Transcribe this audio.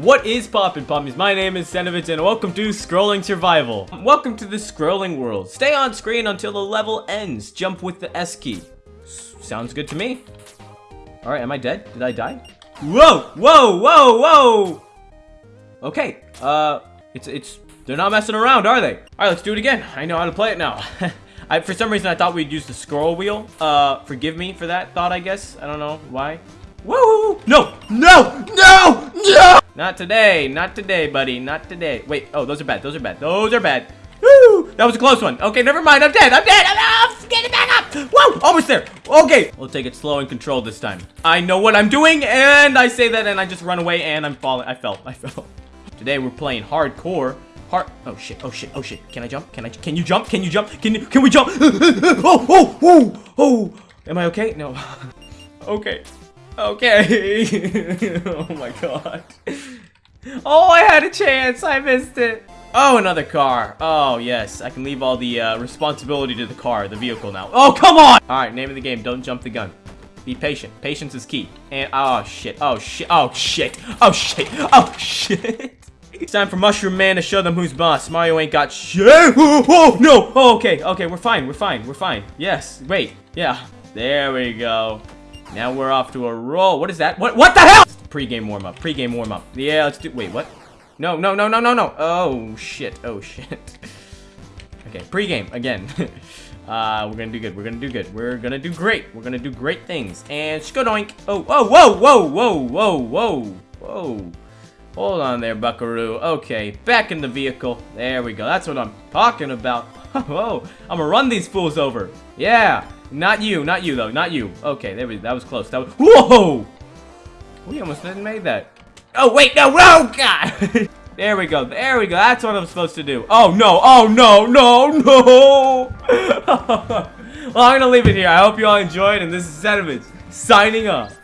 What is poppin' pommies? My name is Senovitz and welcome to Scrolling Survival. Welcome to the scrolling world. Stay on screen until the level ends. Jump with the S key. S sounds good to me. Alright, am I dead? Did I die? Whoa! Whoa! Whoa! Whoa! Okay, uh, it's, it's, they're not messing around, are they? Alright, let's do it again. I know how to play it now. I, for some reason, I thought we'd use the scroll wheel. Uh, forgive me for that thought, I guess. I don't know why. Woo! No! No! No! No! Not today. Not today, buddy. Not today. Wait. Oh, those are bad. Those are bad. Those are bad. Woo! That was a close one. Okay, never mind. I'm dead. I'm dead. I'm off. Get it back up. Whoa! Almost there. Okay. We'll take it slow and controlled this time. I know what I'm doing, and I say that, and I just run away, and I'm falling. I fell. I fell. Today we're playing hardcore. Hard. Oh shit. Oh shit. Oh shit. Can I jump? Can I? Can you jump? Can you jump? Can you? Can we jump? oh! Oh! Oh! Oh! Am I okay? No. okay. Okay. oh my god. Oh, I had a chance. I missed it. Oh, another car. Oh, yes. I can leave all the uh, responsibility to the car, the vehicle now. Oh, come on! All right, name of the game. Don't jump the gun. Be patient. Patience is key. And, oh, shit. Oh, shit. Oh, shit. Oh, shit. Oh, shit. It's time for Mushroom Man to show them who's boss. Mario ain't got shit. Oh, oh, no. Oh, okay. Okay, we're fine. We're fine. We're fine. Yes. Wait. Yeah. There we go. Now we're off to a roll. What is that? What What the hell? Pre-game warm-up. Pre-game warm-up. Yeah, let's do... Wait, what? No, no, no, no, no, no. Oh, shit. Oh, shit. okay, pre-game. Again. uh, we're gonna do good. We're gonna do good. We're gonna do great. We're gonna do great things. And skodoink. Oh, whoa, whoa, whoa, whoa, whoa, whoa, whoa. Hold on there, buckaroo. Okay, back in the vehicle. There we go. That's what I'm talking about. Whoa, I'm gonna run these fools over. Yeah. Not you, not you though, not you. Okay, there we that was close. That was Whoa! We almost didn't make that. Oh wait, no, no, God! there we go, there we go. That's what I'm supposed to do. Oh no, oh no, no, no! well, I'm gonna leave it here. I hope you all enjoyed, and this is Sediments signing off.